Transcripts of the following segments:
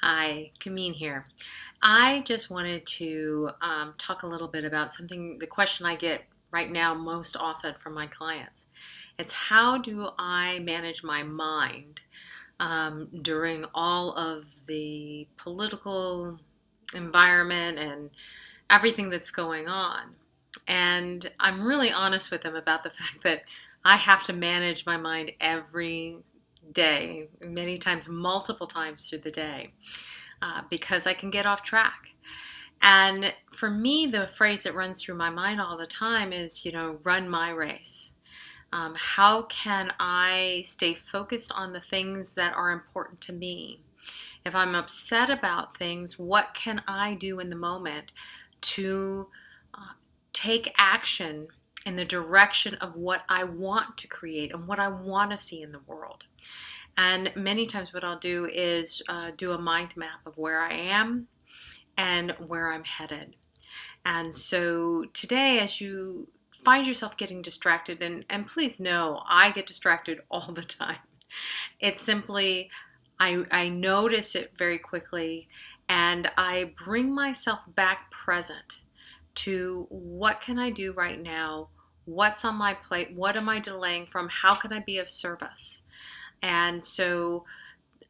Hi, Kameen here. I just wanted to um, talk a little bit about something, the question I get right now most often from my clients. It's how do I manage my mind um, during all of the political environment and everything that's going on? And I'm really honest with them about the fact that I have to manage my mind every day, many times, multiple times through the day, uh, because I can get off track. And for me, the phrase that runs through my mind all the time is, you know, run my race. Um, how can I stay focused on the things that are important to me? If I'm upset about things, what can I do in the moment to uh, take action in the direction of what I want to create and what I want to see in the world? And many times, what I'll do is uh, do a mind map of where I am and where I'm headed. And so today, as you find yourself getting distracted, and, and please know I get distracted all the time. It's simply, I, I notice it very quickly and I bring myself back present to what can I do right now? What's on my plate? What am I delaying from? How can I be of service? And so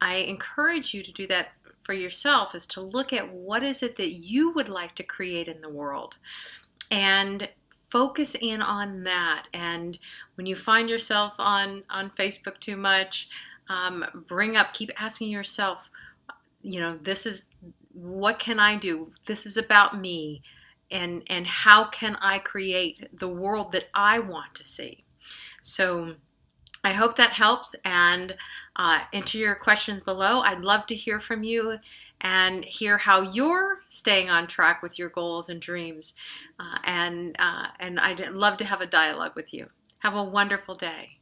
I encourage you to do that for yourself is to look at what is it that you would like to create in the world and focus in on that. And when you find yourself on, on Facebook too much, um, bring up, keep asking yourself, you know, this is, what can I do? This is about me. And, and how can I create the world that I want to see? So I hope that helps and uh, enter your questions below. I'd love to hear from you and hear how you're staying on track with your goals and dreams. Uh, and, uh, and I'd love to have a dialogue with you. Have a wonderful day.